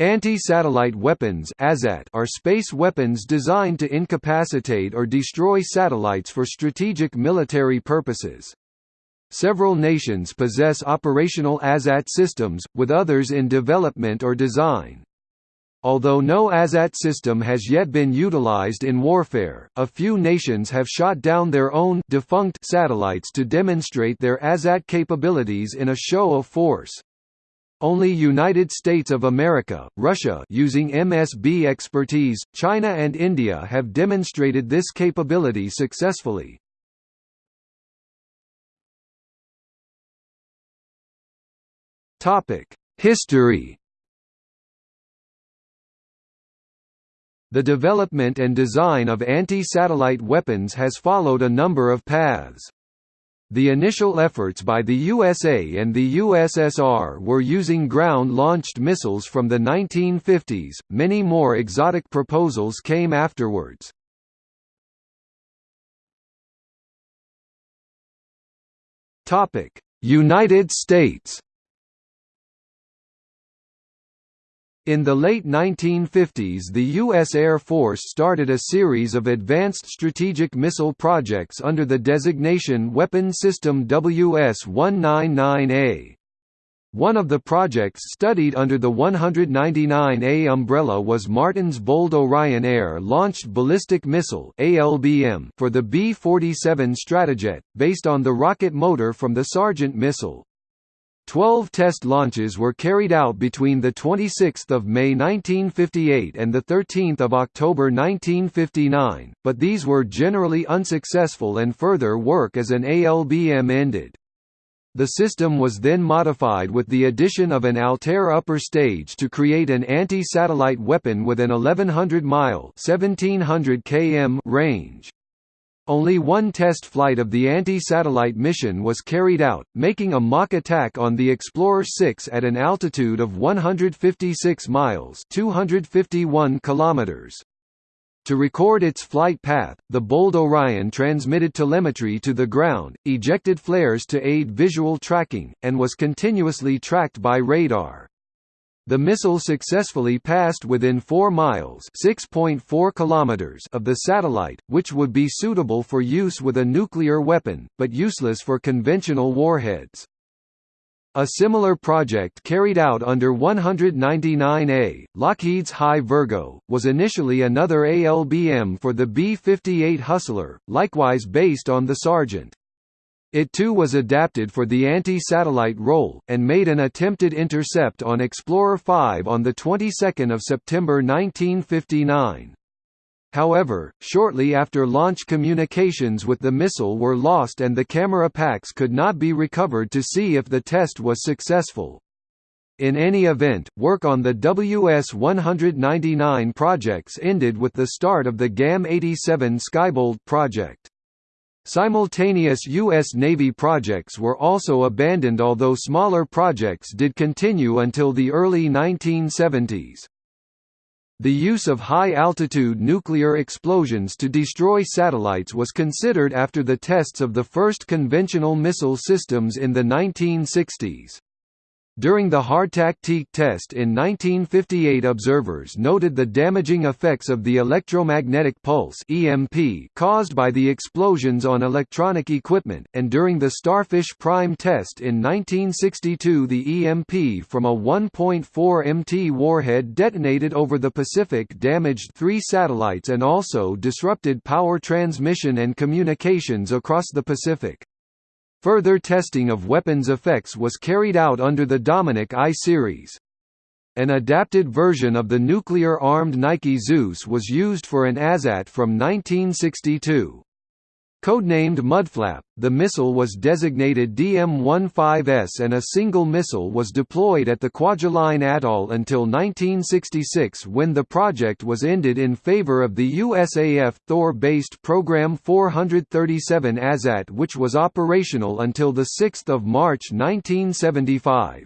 Anti-satellite weapons are space weapons designed to incapacitate or destroy satellites for strategic military purposes. Several nations possess operational ASAT systems, with others in development or design. Although no ASAT system has yet been utilized in warfare, a few nations have shot down their own defunct satellites to demonstrate their ASAT capabilities in a show of force. Only United States of America, Russia using MSB expertise, China and India have demonstrated this capability successfully. History The development and design of anti-satellite weapons has followed a number of paths. The initial efforts by the USA and the USSR were using ground-launched missiles from the 1950s, many more exotic proposals came afterwards. United States In the late 1950s the U.S. Air Force started a series of advanced strategic missile projects under the designation Weapon System WS-199A. One of the projects studied under the 199A umbrella was Martin's Bold Orion Air-Launched Ballistic Missile for the B-47 Stratojet, based on the rocket motor from the Sargent missile. Twelve test launches were carried out between 26 May 1958 and 13 October 1959, but these were generally unsuccessful and further work as an ALBM ended. The system was then modified with the addition of an Altair upper stage to create an anti-satellite weapon with an 1100-mile km range. Only one test flight of the anti-satellite mission was carried out, making a mock attack on the Explorer 6 at an altitude of 156 miles 251 kilometers. To record its flight path, the Bold Orion transmitted telemetry to the ground, ejected flares to aid visual tracking, and was continuously tracked by radar. The missile successfully passed within 4 miles (6.4 kilometers) of the satellite, which would be suitable for use with a nuclear weapon, but useless for conventional warheads. A similar project carried out under 199A, Lockheed's High Virgo, was initially another ALBM for the B-58 Hustler, likewise based on the Sargent. It too was adapted for the anti-satellite role, and made an attempted intercept on Explorer 5 on the 22nd of September 1959. However, shortly after launch communications with the missile were lost and the camera packs could not be recovered to see if the test was successful. In any event, work on the WS-199 projects ended with the start of the GAM-87 Skybolt project. Simultaneous U.S. Navy projects were also abandoned although smaller projects did continue until the early 1970s. The use of high-altitude nuclear explosions to destroy satellites was considered after the tests of the first conventional missile systems in the 1960s. During the hardtack-teak test in 1958 observers noted the damaging effects of the electromagnetic pulse EMP caused by the explosions on electronic equipment, and during the Starfish Prime test in 1962 the EMP from a 1.4 MT warhead detonated over the Pacific damaged three satellites and also disrupted power transmission and communications across the Pacific. Further testing of weapons effects was carried out under the Dominic I series. An adapted version of the nuclear-armed Nike Zeus was used for an ASAT from 1962. Codenamed Mudflap, the missile was designated DM-15S and a single missile was deployed at the Kwajalein Atoll until 1966 when the project was ended in favor of the USAF Thor-based Program 437 ASAT which was operational until 6 March 1975.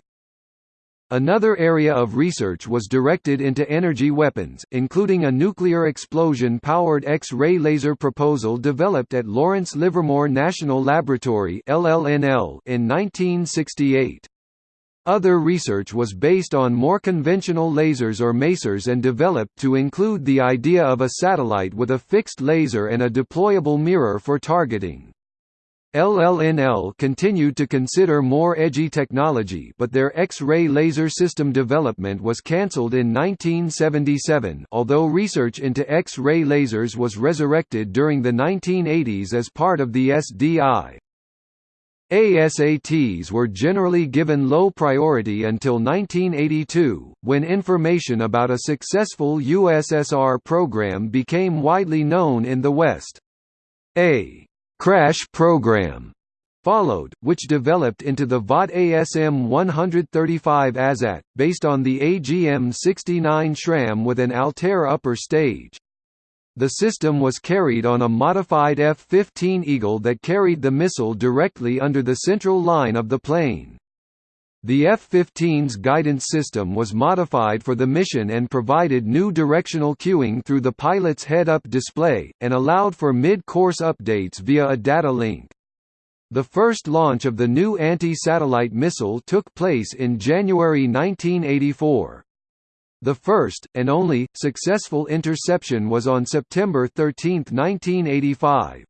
Another area of research was directed into energy weapons, including a nuclear explosion-powered X-ray laser proposal developed at Lawrence Livermore National Laboratory in 1968. Other research was based on more conventional lasers or masers and developed to include the idea of a satellite with a fixed laser and a deployable mirror for targeting. LLNL continued to consider more edgy technology but their X-ray laser system development was cancelled in 1977 although research into X-ray lasers was resurrected during the 1980s as part of the SDI. ASATs were generally given low priority until 1982, when information about a successful USSR program became widely known in the West. A «crash program» followed, which developed into the Vought ASM 135 ASAT, based on the AGM-69 SRAM with an Altair upper stage. The system was carried on a modified F-15 Eagle that carried the missile directly under the central line of the plane. The F-15's guidance system was modified for the mission and provided new directional cueing through the pilot's head-up display, and allowed for mid-course updates via a data link. The first launch of the new anti-satellite missile took place in January 1984. The first, and only, successful interception was on September 13, 1985.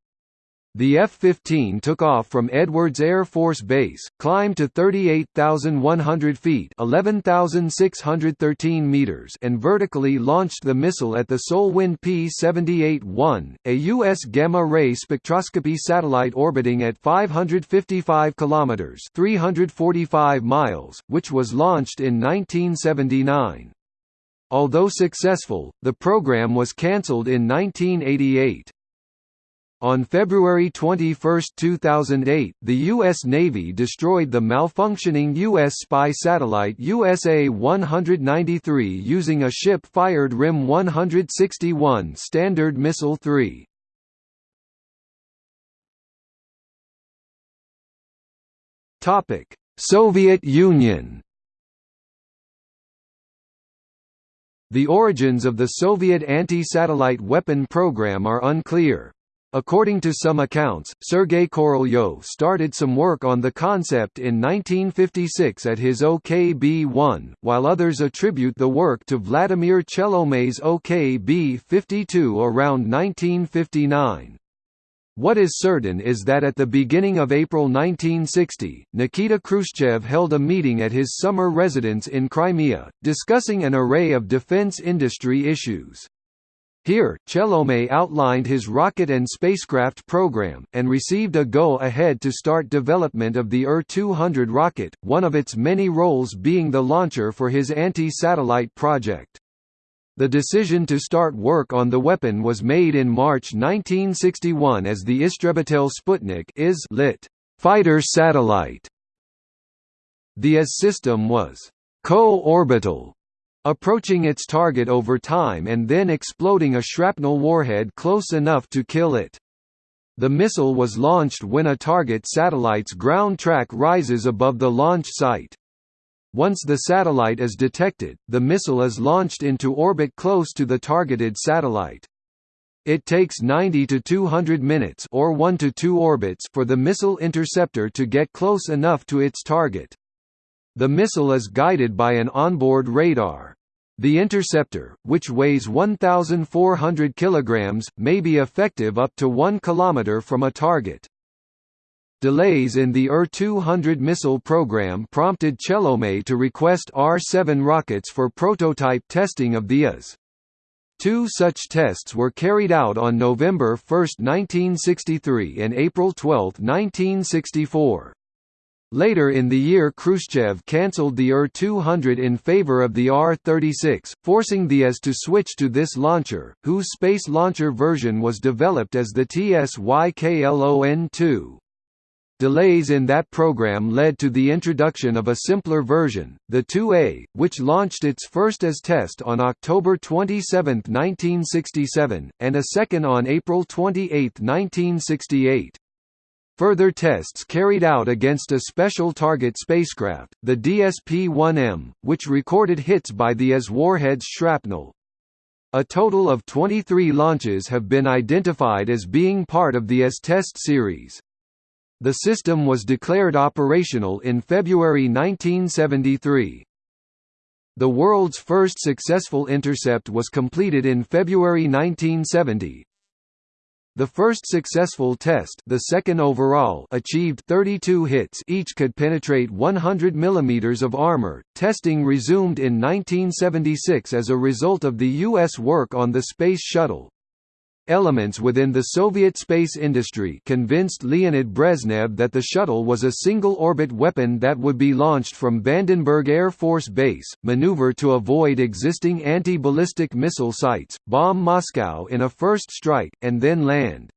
The F-15 took off from Edwards Air Force Base, climbed to 38,100 feet (11,613 meters) and vertically launched the missile at the Solwind P-78-1, a U.S. gamma-ray spectroscopy satellite orbiting at 555 kilometers (345 miles), which was launched in 1979. Although successful, the program was cancelled in 1988. On February 21, 2008, the U.S. Navy destroyed the malfunctioning U.S. spy satellite USA-193 using a ship-fired RIM-161 Standard Missile-3. Soviet Union The origins of the Soviet anti-satellite weapon program are unclear. According to some accounts, Sergei Korolyov started some work on the concept in 1956 at his OKB-1, while others attribute the work to Vladimir Chelomey's OKB-52 around 1959. What is certain is that at the beginning of April 1960, Nikita Khrushchev held a meeting at his summer residence in Crimea, discussing an array of defense industry issues. Here, Chelomey outlined his rocket and spacecraft program, and received a go-ahead to start development of the UR-200 rocket, one of its many roles being the launcher for his anti-satellite project. The decision to start work on the weapon was made in March 1961 as the Istrebitel Sputnik is lit. fighter satellite. The IS system was co-orbital, approaching its target over time and then exploding a shrapnel warhead close enough to kill it. The missile was launched when a target satellite's ground track rises above the launch site. Once the satellite is detected, the missile is launched into orbit close to the targeted satellite. It takes 90 to 200 minutes or 1 to 2 orbits for the missile interceptor to get close enough to its target. The missile is guided by an onboard radar. The interceptor, which weighs 1,400 kg, may be effective up to 1 km from a target. Delays in the UR-200 missile program prompted Chelomey to request R-7 rockets for prototype testing of the IS. Two such tests were carried out on November 1, 1963 and April 12, 1964. Later in the year Khrushchev cancelled the UR-200 in favor of the R-36, forcing the IS to switch to this launcher, whose space launcher version was developed as the TSYKLON-2. Delays in that program led to the introduction of a simpler version, the 2A, which launched its first as test on October 27, 1967, and a second on April 28, 1968. Further tests carried out against a special target spacecraft, the DSP-1M, which recorded hits by the IS warhead's shrapnel. A total of 23 launches have been identified as being part of the IS test series. The system was declared operational in February 1973. The world's first successful intercept was completed in February 1970. The first successful test the second overall achieved 32 hits each could penetrate 100 mm of armor. Testing resumed in 1976 as a result of the U.S. work on the Space Shuttle. Elements within the Soviet space industry convinced Leonid Brezhnev that the shuttle was a single-orbit weapon that would be launched from Vandenberg Air Force Base, maneuver to avoid existing anti-ballistic missile sites, bomb Moscow in a first strike, and then land.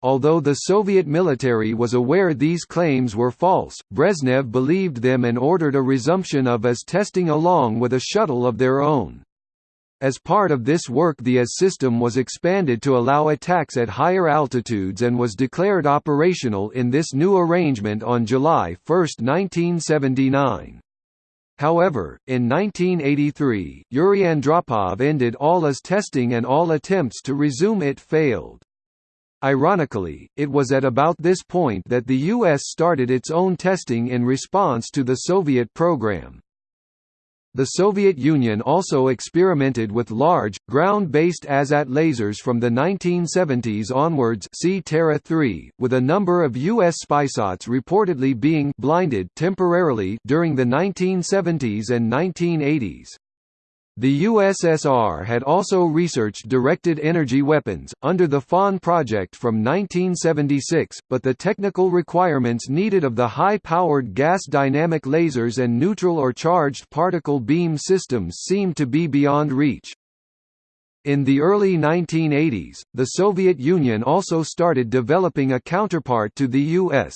Although the Soviet military was aware these claims were false, Brezhnev believed them and ordered a resumption of as testing along with a shuttle of their own. As part of this work the IS system was expanded to allow attacks at higher altitudes and was declared operational in this new arrangement on July 1, 1979. However, in 1983, Yuri Andropov ended all IS testing and all attempts to resume it failed. Ironically, it was at about this point that the U.S. started its own testing in response to the Soviet program. The Soviet Union also experimented with large, ground-based ASAT lasers from the 1970s onwards see Terra 3, with a number of U.S. spysats reportedly being blinded temporarily during the 1970s and 1980s. The USSR had also researched directed energy weapons, under the FON project from 1976, but the technical requirements needed of the high-powered gas dynamic lasers and neutral or charged particle beam systems seemed to be beyond reach. In the early 1980s, the Soviet Union also started developing a counterpart to the U.S.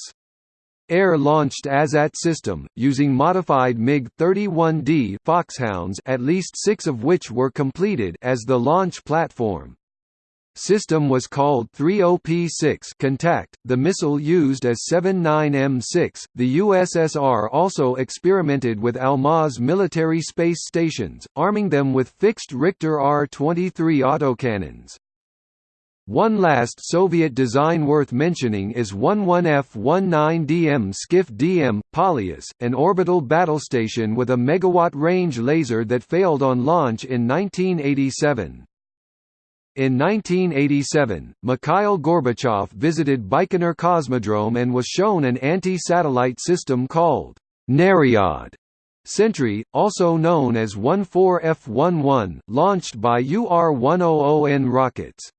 Air-launched ASAT system, using modified MiG-31D Foxhounds at least six of which were completed as the launch platform. System was called 30P6 Contact. The missile used as 79M6. The USSR also experimented with Almaz military space stations, arming them with fixed Richter R-23 autocannons. One last Soviet design worth mentioning is 11F-19DM Skiff DM, Polyus, an orbital battle station with a megawatt-range laser that failed on launch in 1987. In 1987, Mikhail Gorbachev visited Baikonur Cosmodrome and was shown an anti-satellite system called Naryad Sentry, also known as 14F-11, launched by UR-100N rockets.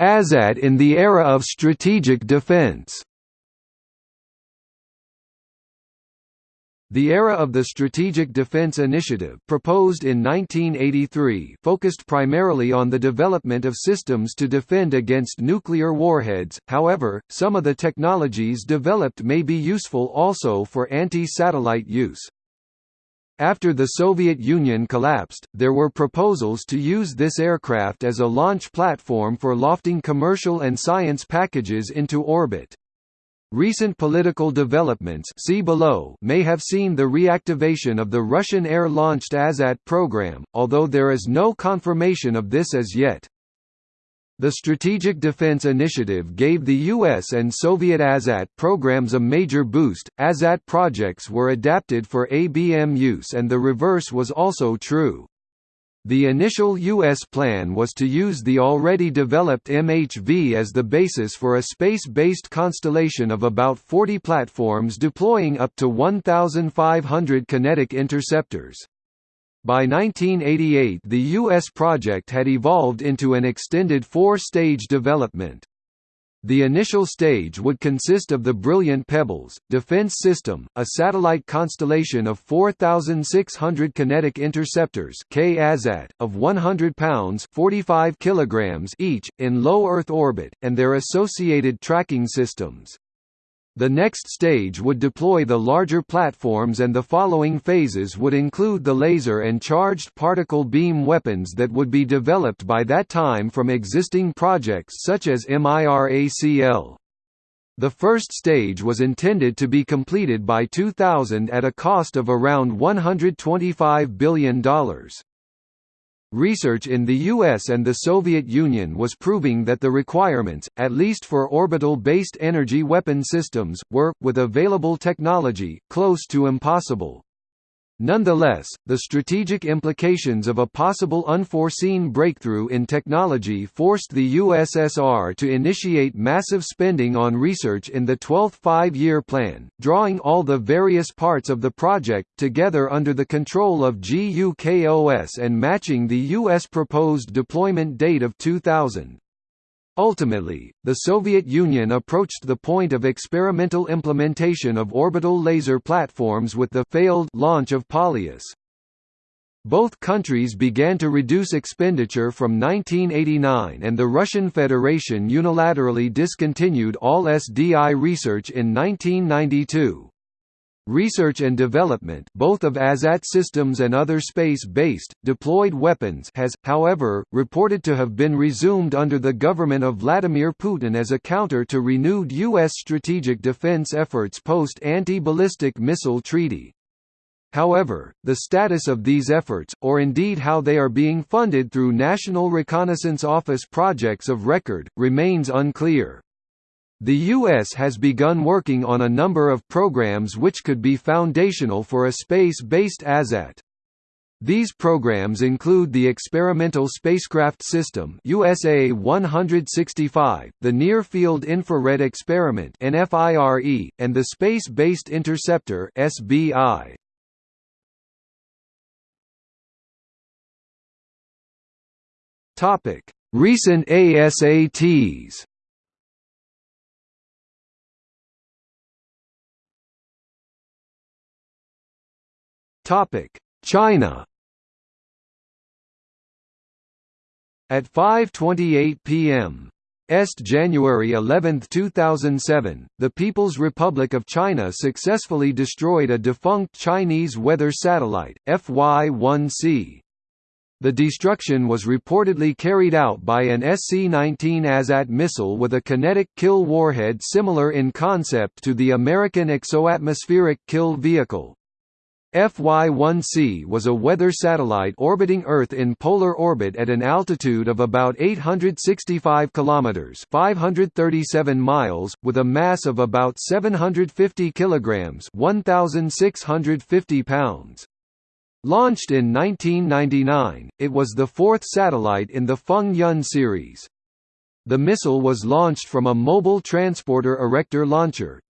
ASAT in the era of strategic defense. The era of the Strategic Defense Initiative proposed in 1983 focused primarily on the development of systems to defend against nuclear warheads, however, some of the technologies developed may be useful also for anti-satellite use. After the Soviet Union collapsed, there were proposals to use this aircraft as a launch platform for lofting commercial and science packages into orbit. Recent political developments see below may have seen the reactivation of the Russian air-launched ASAT program, although there is no confirmation of this as yet. The Strategic Defense Initiative gave the US and Soviet ASAT programs a major boost. ASAT projects were adapted for ABM use and the reverse was also true. The initial U.S. plan was to use the already developed MHV as the basis for a space-based constellation of about 40 platforms deploying up to 1,500 kinetic interceptors. By 1988 the U.S. project had evolved into an extended four-stage development. The initial stage would consist of the Brilliant Pebbles, defense system, a satellite constellation of 4,600 kinetic interceptors of 100 pounds 45 kilograms each, in low Earth orbit, and their associated tracking systems. The next stage would deploy the larger platforms and the following phases would include the laser and charged particle beam weapons that would be developed by that time from existing projects such as MIRACL. The first stage was intended to be completed by 2000 at a cost of around $125 billion. Research in the US and the Soviet Union was proving that the requirements, at least for orbital-based energy weapon systems, were, with available technology, close to impossible. Nonetheless, the strategic implications of a possible unforeseen breakthrough in technology forced the USSR to initiate massive spending on research in the 12th Five-Year Plan, drawing all the various parts of the project together under the control of GUKOS and matching the U.S. proposed deployment date of 2000. Ultimately, the Soviet Union approached the point of experimental implementation of orbital laser platforms with the failed launch of Polyus. Both countries began to reduce expenditure from 1989 and the Russian Federation unilaterally discontinued all SDI research in 1992. Research and development both of ASAT systems and other space-based, deployed weapons has, however, reported to have been resumed under the government of Vladimir Putin as a counter to renewed U.S. strategic defense efforts post-anti-ballistic missile treaty. However, the status of these efforts, or indeed how they are being funded through National Reconnaissance Office projects of record, remains unclear. The U.S. has begun working on a number of programs which could be foundational for a space-based ASAT. These programs include the Experimental Spacecraft System USA 165, the Near Field Infrared Experiment NFIRE, and the Space-Based Interceptor SBI. Topic: Recent ASATs. Topic: China. At 5:28 p.m. Est January 11, 2007, the People's Republic of China successfully destroyed a defunct Chinese weather satellite, FY-1C. The destruction was reportedly carried out by an SC-19 ASAT missile with a kinetic kill warhead similar in concept to the American exoatmospheric kill vehicle. FY-1C was a weather satellite orbiting Earth in polar orbit at an altitude of about 865 kilometers (537 miles), with a mass of about 750 kilograms (1650 pounds). Launched in 1999, it was the fourth satellite in the Feng Yun series. The missile was launched from a Mobile Transporter Erector Launcher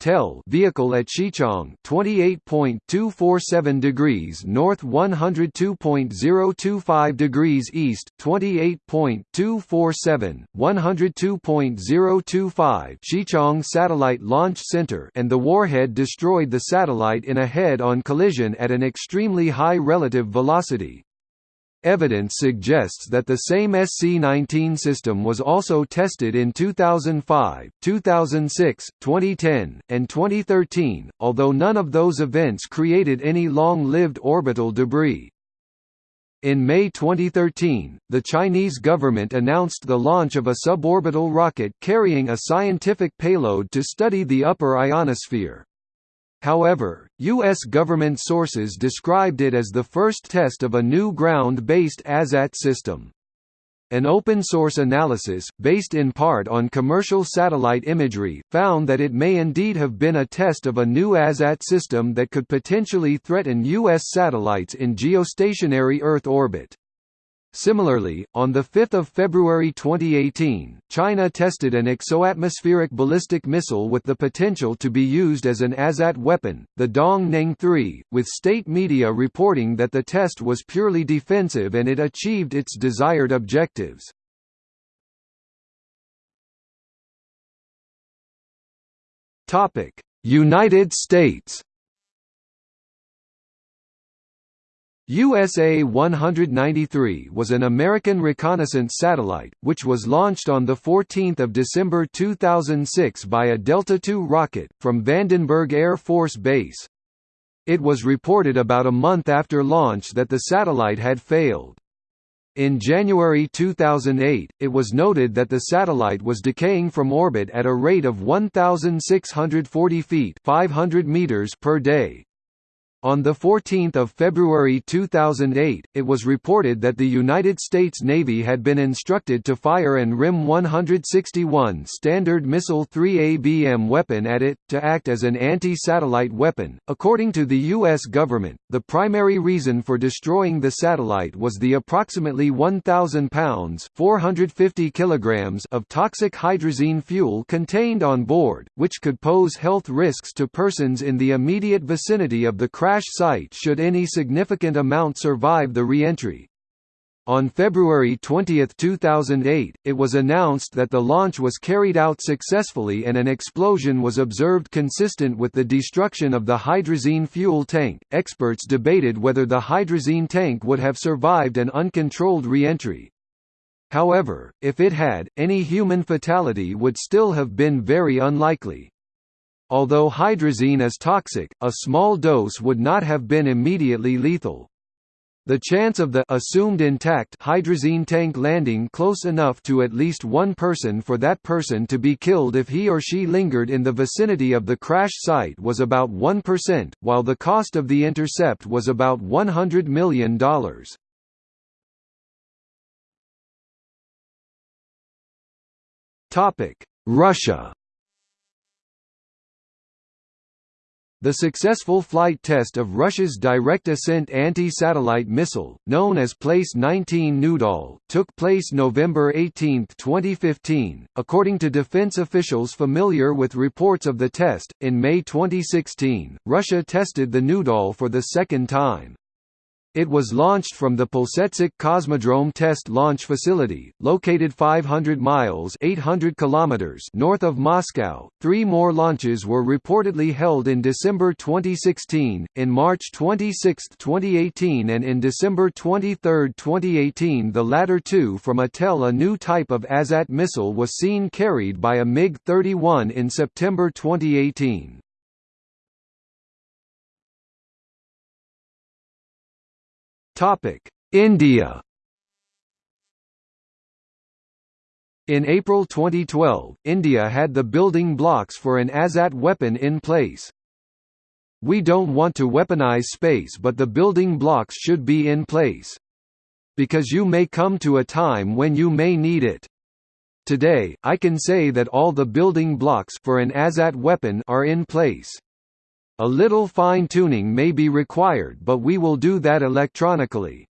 vehicle at Xichang, 28.247 degrees north, 102.025 degrees east, 28.247, 102.025 Xichang Satellite Launch Center, and the warhead destroyed the satellite in a head-on collision at an extremely high relative velocity. Evidence suggests that the same SC-19 system was also tested in 2005, 2006, 2010, and 2013, although none of those events created any long-lived orbital debris. In May 2013, the Chinese government announced the launch of a suborbital rocket carrying a scientific payload to study the upper ionosphere. However, U.S. government sources described it as the first test of a new ground-based ASAT system. An open-source analysis, based in part on commercial satellite imagery, found that it may indeed have been a test of a new ASAT system that could potentially threaten U.S. satellites in geostationary Earth orbit. Similarly, on 5 February 2018, China tested an exoatmospheric ballistic missile with the potential to be used as an ASAT weapon, the Dong-Neng-3, with state media reporting that the test was purely defensive and it achieved its desired objectives. United States USA 193 was an American reconnaissance satellite, which was launched on 14 December 2006 by a Delta II rocket, from Vandenberg Air Force Base. It was reported about a month after launch that the satellite had failed. In January 2008, it was noted that the satellite was decaying from orbit at a rate of 1,640 feet 500 meters per day. On 14 February 2008, it was reported that the United States Navy had been instructed to fire an RIM-161 Standard Missile 3 ABM weapon at it, to act as an anti-satellite weapon. According to the U.S. government, the primary reason for destroying the satellite was the approximately 1,000 pounds 450 kilograms of toxic hydrazine fuel contained on board, which could pose health risks to persons in the immediate vicinity of the crash site should any significant amount survive the re-entry. On February 20, 2008, it was announced that the launch was carried out successfully and an explosion was observed consistent with the destruction of the hydrazine fuel tank. Experts debated whether the hydrazine tank would have survived an uncontrolled re-entry. However, if it had, any human fatality would still have been very unlikely. Although hydrazine is toxic, a small dose would not have been immediately lethal. The chance of the assumed intact hydrazine tank landing close enough to at least one person for that person to be killed if he or she lingered in the vicinity of the crash site was about 1%, while the cost of the intercept was about $100 million. Russia The successful flight test of Russia's direct-ascent anti-satellite missile, known as PL-19 Nudol, took place November 18, 2015. According to defense officials familiar with reports of the test, in May 2016, Russia tested the Nudol for the second time. It was launched from the Plesetsk Cosmodrome Test Launch Facility, located 500 miles (800 kilometers) north of Moscow. Three more launches were reportedly held in December 2016, in March 26, 2018 and in December 23, 2018 the latter two from a TEL a new type of ASAT missile was seen carried by a MiG-31 in September 2018. India In April 2012, India had the building blocks for an ASAT weapon in place. We don't want to weaponize space but the building blocks should be in place. Because you may come to a time when you may need it. Today, I can say that all the building blocks for an ASAT weapon are in place. A little fine-tuning may be required but we will do that electronically.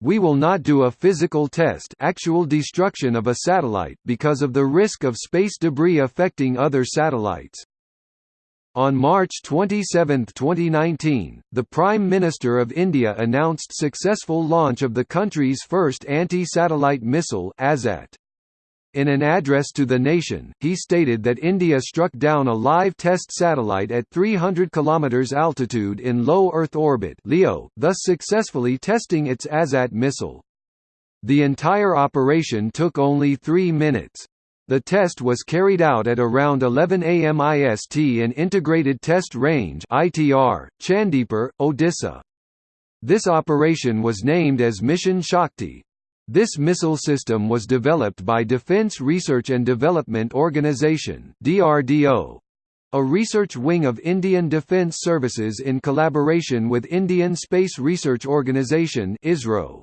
We will not do a physical test actual destruction of a satellite because of the risk of space debris affecting other satellites. On March 27, 2019, the Prime Minister of India announced successful launch of the country's first anti-satellite missile ASAT. In an address to the nation, he stated that India struck down a live test satellite at 300 km altitude in low Earth orbit (LEO), thus successfully testing its ASAT missile. The entire operation took only three minutes. The test was carried out at around 11 am IST in Integrated Test Range (ITR), Chandipur, Odisha. This operation was named as Mission Shakti, this missile system was developed by Defense Research and Development Organisation (DRDO), a research wing of Indian Defence Services in collaboration with Indian Space Research Organisation (ISRO).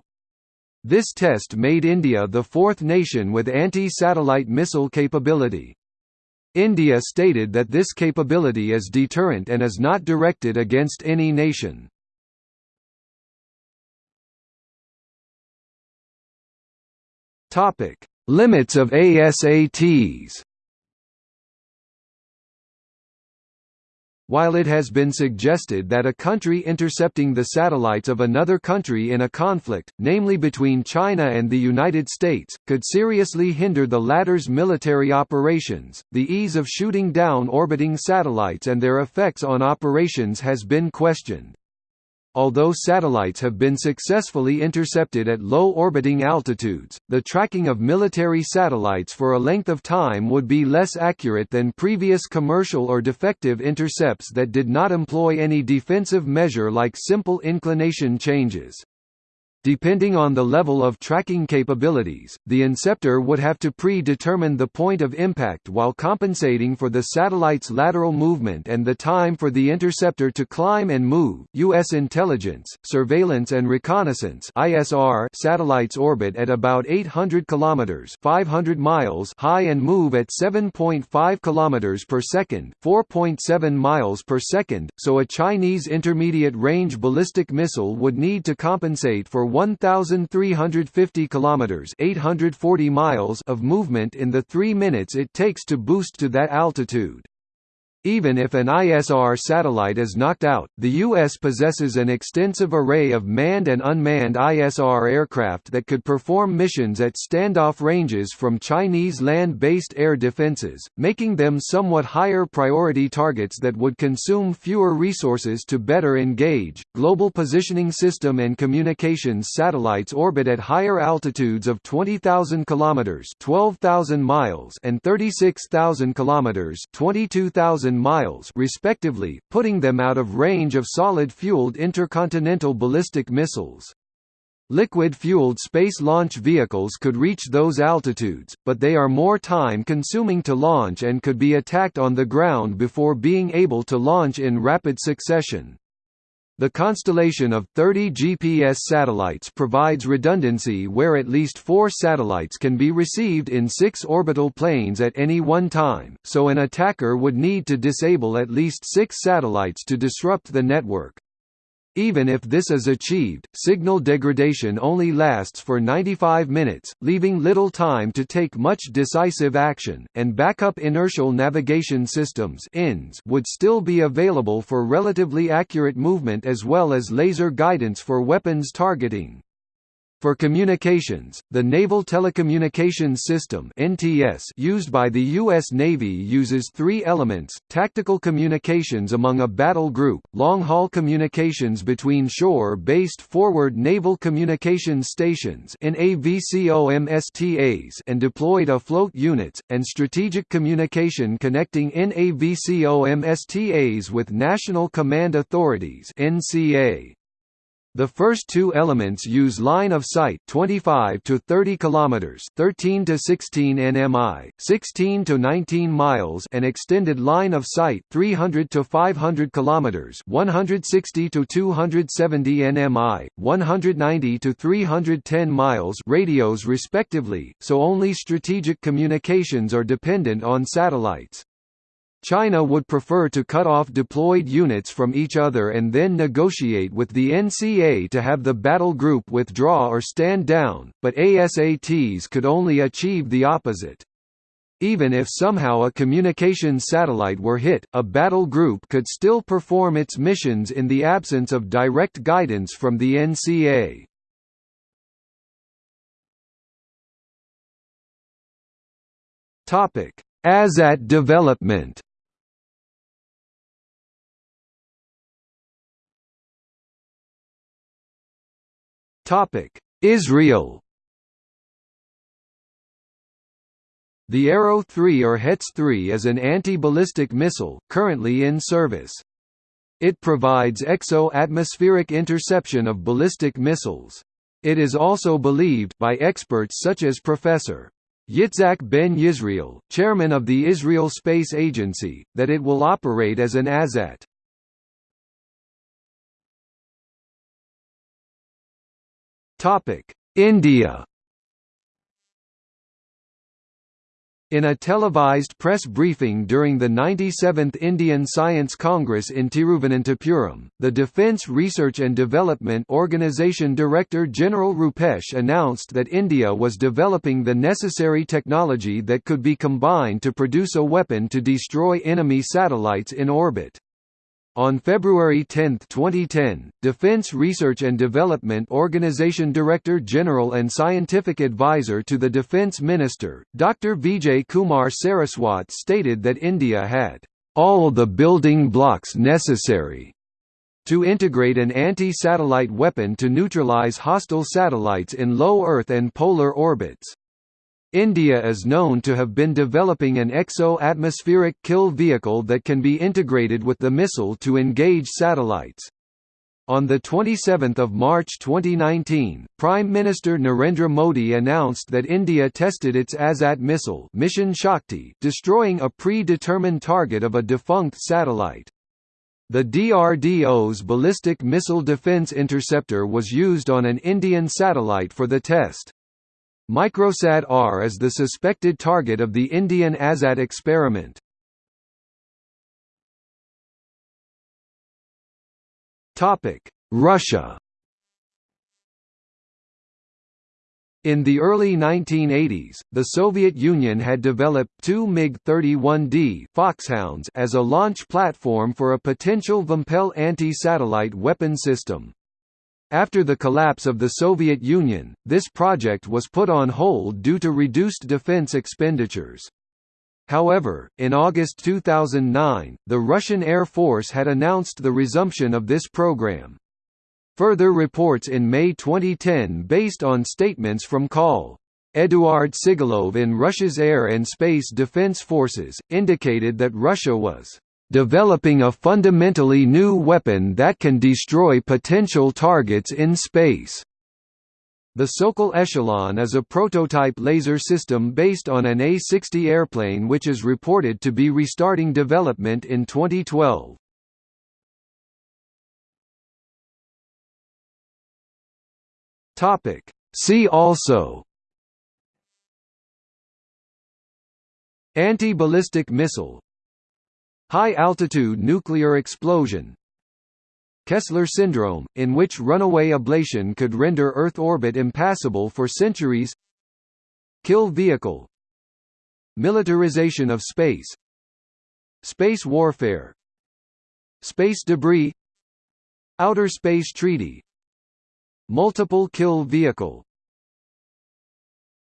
This test made India the fourth nation with anti-satellite missile capability. India stated that this capability is deterrent and is not directed against any nation. Topic: Limits of ASATs. While it has been suggested that a country intercepting the satellites of another country in a conflict, namely between China and the United States, could seriously hinder the latter's military operations, the ease of shooting down orbiting satellites and their effects on operations has been questioned. Although satellites have been successfully intercepted at low orbiting altitudes, the tracking of military satellites for a length of time would be less accurate than previous commercial or defective intercepts that did not employ any defensive measure like simple inclination changes. Depending on the level of tracking capabilities, the inceptor would have to pre-determine the point of impact while compensating for the satellite's lateral movement and the time for the interceptor to climb and move. U.S. intelligence, surveillance and reconnaissance (ISR) satellites orbit at about 800 kilometers (500 miles) high and move at 7.5 kilometers per second (4.7 miles per second), so a Chinese intermediate-range ballistic missile would need to compensate for 1,350 kilometers (840 miles) of movement in the three minutes it takes to boost to that altitude. Even if an ISR satellite is knocked out, the U.S. possesses an extensive array of manned and unmanned ISR aircraft that could perform missions at standoff ranges from Chinese land-based air defenses, making them somewhat higher priority targets that would consume fewer resources to better engage. Global Positioning System and Communications satellites orbit at higher altitudes of 20,000 kilometers (12,000 miles) and 36,000 kilometers (22,000 miles respectively, putting them out of range of solid-fueled intercontinental ballistic missiles. Liquid-fueled space launch vehicles could reach those altitudes, but they are more time-consuming to launch and could be attacked on the ground before being able to launch in rapid succession. The constellation of 30 GPS satellites provides redundancy where at least four satellites can be received in six orbital planes at any one time, so an attacker would need to disable at least six satellites to disrupt the network. Even if this is achieved, signal degradation only lasts for 95 minutes, leaving little time to take much decisive action, and backup inertial navigation systems would still be available for relatively accurate movement as well as laser guidance for weapons targeting. For communications, the Naval Telecommunications System (NTS) used by the U.S. Navy uses three elements: tactical communications among a battle group, long-haul communications between shore-based forward naval communications stations (NAVCOMSTAs) and deployed afloat units, and strategic communication connecting NAVCOMSTAs with national command authorities (NCA). The first two elements use line of sight 25 to 30 kilometers, 13 to 16 nmi, 16 to 19 miles, and extended line of sight 300 to 500 kilometers, 160 to 270 nmi, 190 to 310 miles radios respectively, so only strategic communications are dependent on satellites. China would prefer to cut off deployed units from each other and then negotiate with the NCA to have the battle group withdraw or stand down, but ASATs could only achieve the opposite. Even if somehow a communications satellite were hit, a battle group could still perform its missions in the absence of direct guidance from the NCA. ASAT development Israel The Arrow 3 or Hetz 3 is an anti-ballistic missile, currently in service. It provides exo-atmospheric interception of ballistic missiles. It is also believed by experts such as Professor. Yitzhak Ben Yisrael, chairman of the Israel Space Agency, that it will operate as an ASAT. Topic: India. In a televised press briefing during the 97th Indian Science Congress in Tiruvananthapuram, the Defence Research and Development Organisation Director General Rupesh announced that India was developing the necessary technology that could be combined to produce a weapon to destroy enemy satellites in orbit. On February 10, 2010, Defense Research and Development Organization Director General and Scientific Advisor to the Defense Minister, Dr. Vijay Kumar Saraswat stated that India had all the building blocks necessary to integrate an anti-satellite weapon to neutralize hostile satellites in low Earth and polar orbits. India is known to have been developing an exo-atmospheric kill vehicle that can be integrated with the missile to engage satellites. On 27 March 2019, Prime Minister Narendra Modi announced that India tested its ASAT missile Mission Shakti destroying a pre-determined target of a defunct satellite. The DRDO's Ballistic Missile Defense Interceptor was used on an Indian satellite for the test. Microsat-R is the suspected target of the Indian ASAT experiment. Russia In the early 1980s, the Soviet Union had developed two MiG-31D Foxhounds as a launch platform for a potential Vympel anti-satellite weapon system. After the collapse of the Soviet Union, this project was put on hold due to reduced defense expenditures. However, in August 2009, the Russian Air Force had announced the resumption of this program. Further reports in May 2010 based on statements from Col. Eduard Sigalov in Russia's Air and Space Defense Forces, indicated that Russia was developing a fundamentally new weapon that can destroy potential targets in space. The Sokol Eshelon is a prototype laser system based on an A-60 airplane which is reported to be restarting development in 2012. See also Anti-ballistic missile High-altitude nuclear explosion. Kessler syndrome, in which runaway ablation could render Earth orbit impassable for centuries. Kill vehicle. Militarization of space. Space warfare. Space debris. Outer Space Treaty. Multiple kill vehicle